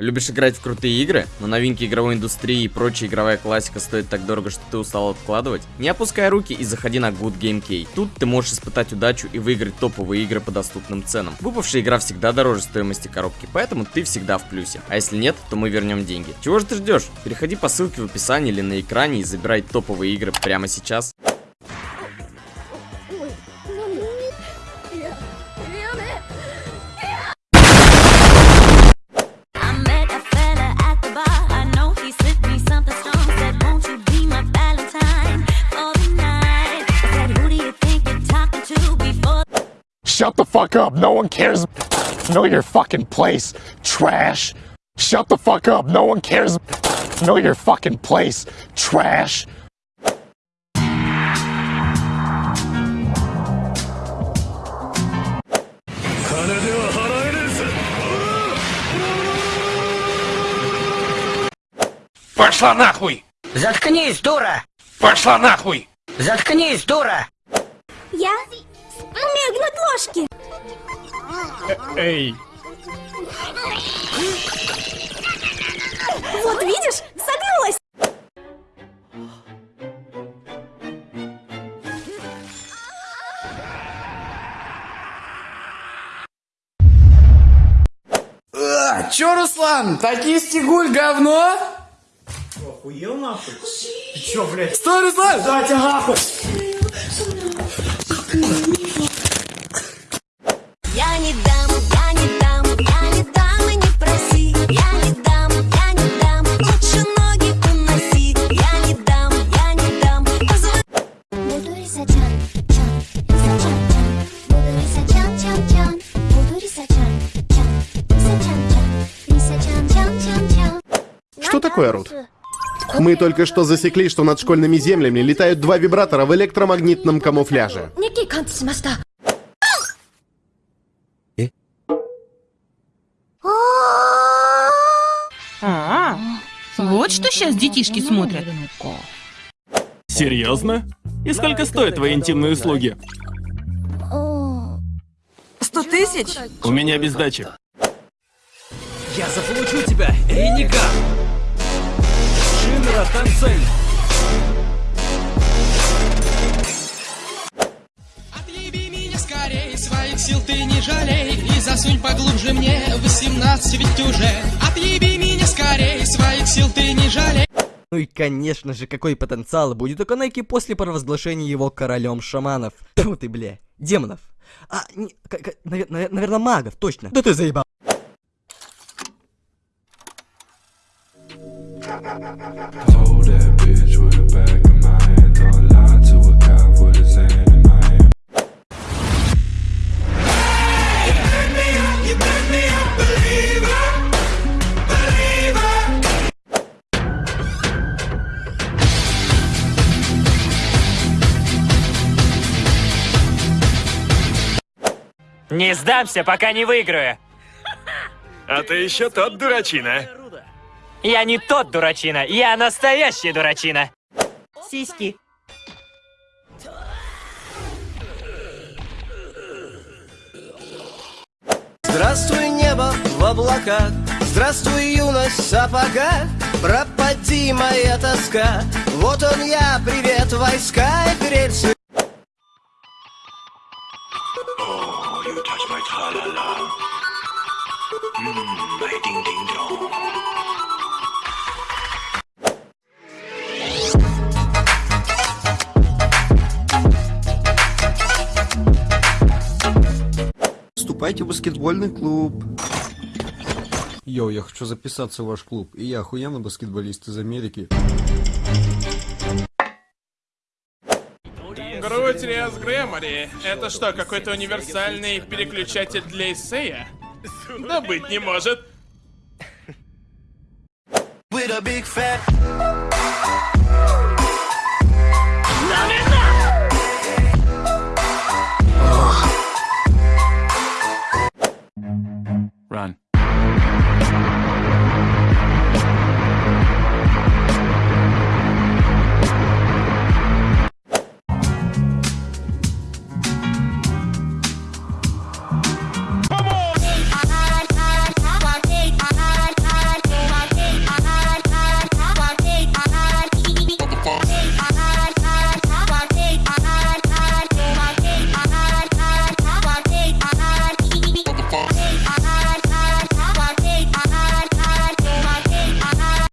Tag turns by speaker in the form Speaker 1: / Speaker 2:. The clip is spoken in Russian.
Speaker 1: Любишь играть в крутые игры, но новинки игровой индустрии и прочая игровая классика стоит так дорого, что ты устал откладывать? Не опускай руки и заходи на Good Game Key. Тут ты можешь испытать удачу и выиграть топовые игры по доступным ценам. Выпавшая игра всегда дороже стоимости коробки, поэтому ты всегда в плюсе. А если нет, то мы вернем деньги. Чего же ты ждешь? Переходи по ссылке в описании или на экране и забирай топовые игры прямо сейчас.
Speaker 2: Shut the fuck up. No one cares. Know your fucking place. Trash. Shut the fuck up. No one cares. Know your fucking place. Trash.
Speaker 3: Пошла нахуй!
Speaker 4: Заткнись, дура!
Speaker 3: Пошла нахуй!
Speaker 4: Заткнись, дура!
Speaker 5: Я умею гнуть ложки.
Speaker 2: Эй.
Speaker 5: Вот видишь, согнулась.
Speaker 6: А, чё, Руслан, токийский гуль говно?
Speaker 7: Охуел нахуй? Ты чё, блядь?
Speaker 6: Стой, Руслан!
Speaker 7: Да, тебя нахуй!
Speaker 8: Что такое орут? Мы только что засекли, что над школьными землями летают два вибратора в электромагнитном камуфляже.
Speaker 5: Э?
Speaker 9: А, вот что сейчас детишки смотрят.
Speaker 10: Серьезно? И сколько стоят твои интимные услуги?
Speaker 9: Сто тысяч?
Speaker 10: У меня без дачи.
Speaker 7: Я заполучу тебя, Эника! Шинра Тансей!
Speaker 11: Отъеби меня скорей, своих сил ты не жалей И засунь поглубже мне 18 ведь уже Отъеби меня скорей, своих сил ты не жалей
Speaker 12: Ну и конечно же, какой потенциал будет у Канеки после провозглашения его королем шаманов. Тьфу ты, бля, демонов. А, не, наверное, магов, точно. Да ты заебал.
Speaker 7: Не сдамся, пока не выиграю!
Speaker 10: А ты еще тот дурачина.
Speaker 7: Я не тот дурачина, я настоящий дурачина!
Speaker 9: Сиськи.
Speaker 4: Здравствуй, небо в облаках, здравствуй, юность в сапогах, пропади моя тоска, вот он я, привет, войска и рельсы.
Speaker 8: Вступайте в баскетбольный клуб.
Speaker 12: Йоу, я хочу записаться в ваш клуб. И я охуенный баскетболист из Америки.
Speaker 3: Грудь Риас Грэмори. Это что, какой-то универсальный переключатель для эссея? Да быть не может.
Speaker 4: With a big fat